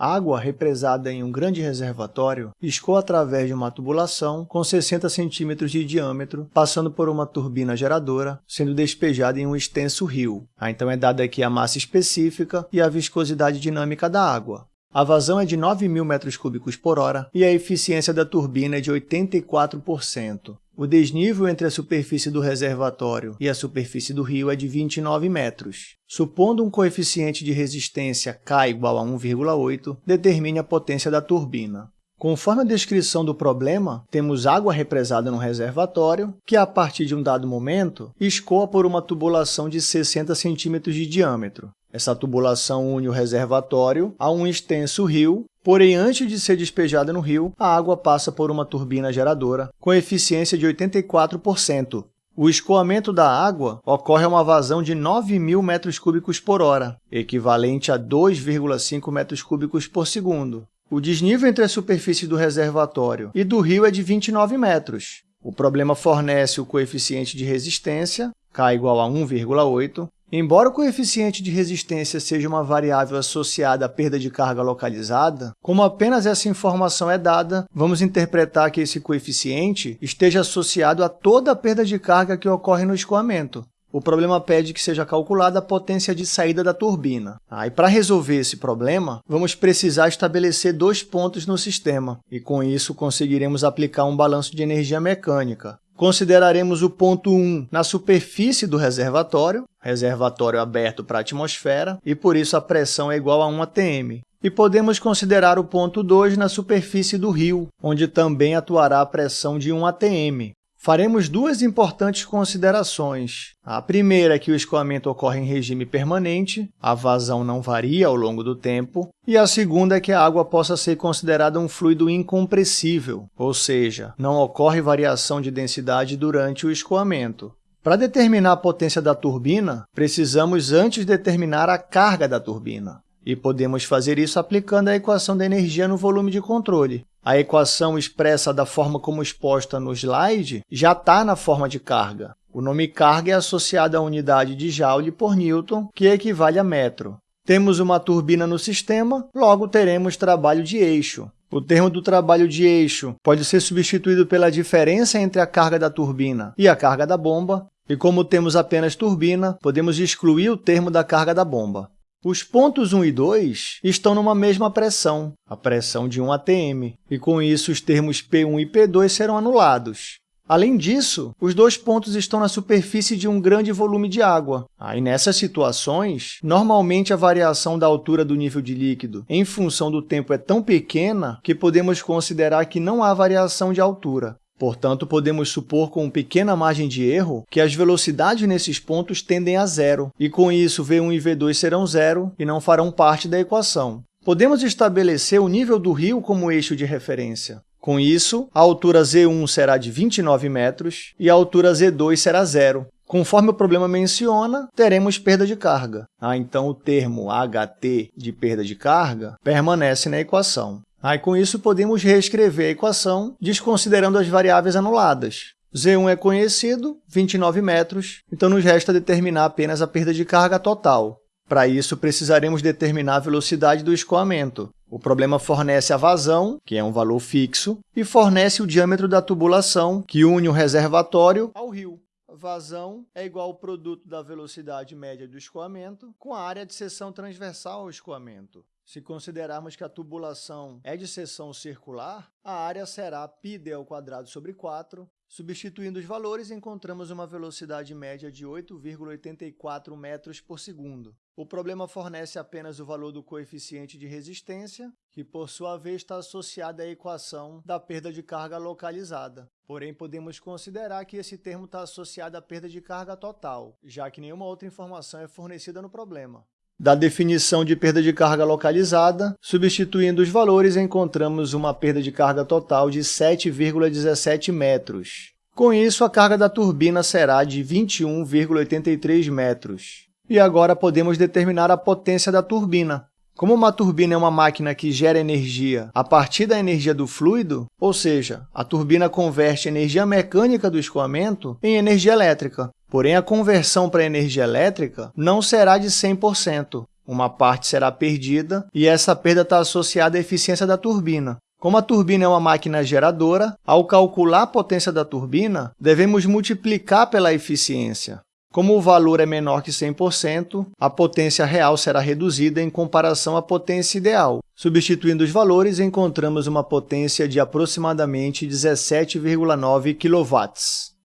Água represada em um grande reservatório escoa através de uma tubulação com 60 centímetros de diâmetro, passando por uma turbina geradora, sendo despejada em um extenso rio. Ah, então é dada aqui a massa específica e a viscosidade dinâmica da água. A vazão é de 9.000 metros cúbicos por hora e a eficiência da turbina é de 84%. O desnível entre a superfície do reservatório e a superfície do rio é de 29 metros. Supondo um coeficiente de resistência K igual a 1,8, determine a potência da turbina. Conforme a descrição do problema, temos água represada no reservatório, que a partir de um dado momento escoa por uma tubulação de 60 centímetros de diâmetro. Essa tubulação une o reservatório a um extenso rio, porém, antes de ser despejada no rio, a água passa por uma turbina geradora com eficiência de 84%. O escoamento da água ocorre a uma vazão de 9.000 metros cúbicos por hora, equivalente a 2,5 metros cúbicos por segundo. O desnível entre a superfície do reservatório e do rio é de 29 metros. O problema fornece o coeficiente de resistência, K igual a 1,8, Embora o coeficiente de resistência seja uma variável associada à perda de carga localizada, como apenas essa informação é dada, vamos interpretar que esse coeficiente esteja associado a toda a perda de carga que ocorre no escoamento. O problema pede que seja calculada a potência de saída da turbina. Ah, e para resolver esse problema, vamos precisar estabelecer dois pontos no sistema, e com isso conseguiremos aplicar um balanço de energia mecânica. Consideraremos o ponto 1 na superfície do reservatório, reservatório aberto para a atmosfera, e por isso a pressão é igual a 1 atm. E podemos considerar o ponto 2 na superfície do rio, onde também atuará a pressão de 1 atm. Faremos duas importantes considerações. A primeira é que o escoamento ocorre em regime permanente, a vazão não varia ao longo do tempo, e a segunda é que a água possa ser considerada um fluido incompressível, ou seja, não ocorre variação de densidade durante o escoamento. Para determinar a potência da turbina, precisamos antes determinar a carga da turbina. E podemos fazer isso aplicando a equação da energia no volume de controle. A equação expressa da forma como exposta no slide já está na forma de carga. O nome carga é associado à unidade de Joule por Newton, que equivale a metro. Temos uma turbina no sistema, logo teremos trabalho de eixo. O termo do trabalho de eixo pode ser substituído pela diferença entre a carga da turbina e a carga da bomba, e como temos apenas turbina, podemos excluir o termo da carga da bomba. Os pontos 1 e 2 estão numa mesma pressão, a pressão de 1 atm, e com isso os termos P1 e P2 serão anulados. Além disso, os dois pontos estão na superfície de um grande volume de água. Aí, nessas situações, normalmente a variação da altura do nível de líquido em função do tempo é tão pequena que podemos considerar que não há variação de altura. Portanto, podemos supor com pequena margem de erro que as velocidades nesses pontos tendem a zero, e com isso v1 e v2 serão zero e não farão parte da equação. Podemos estabelecer o nível do rio como eixo de referência. Com isso, a altura z1 será de 29 metros e a altura z2 será zero. Conforme o problema menciona, teremos perda de carga. Ah, então, o termo HT de perda de carga permanece na equação. Aí, com isso, podemos reescrever a equação desconsiderando as variáveis anuladas. Z1 é conhecido, 29 metros, então nos resta determinar apenas a perda de carga total. Para isso, precisaremos determinar a velocidade do escoamento. O problema fornece a vazão, que é um valor fixo, e fornece o diâmetro da tubulação, que une o reservatório ao rio. Vazão é igual ao produto da velocidade média do escoamento com a área de seção transversal ao escoamento. Se considerarmos que a tubulação é de seção circular, a área será πd sobre 4. Substituindo os valores, encontramos uma velocidade média de 8,84 metros por segundo. O problema fornece apenas o valor do coeficiente de resistência, que, por sua vez, está associado à equação da perda de carga localizada. Porém, podemos considerar que esse termo está associado à perda de carga total, já que nenhuma outra informação é fornecida no problema. Da definição de perda de carga localizada, substituindo os valores, encontramos uma perda de carga total de 7,17 metros. Com isso, a carga da turbina será de 21,83 metros. E agora podemos determinar a potência da turbina. Como uma turbina é uma máquina que gera energia a partir da energia do fluido, ou seja, a turbina converte energia mecânica do escoamento em energia elétrica. Porém, a conversão para energia elétrica não será de 100%. uma parte será perdida, e essa perda está associada à eficiência da turbina. Como a turbina é uma máquina geradora, ao calcular a potência da turbina, devemos multiplicar pela eficiência. Como o valor é menor que 100%, a potência real será reduzida em comparação à potência ideal. Substituindo os valores, encontramos uma potência de aproximadamente 17,9 kW.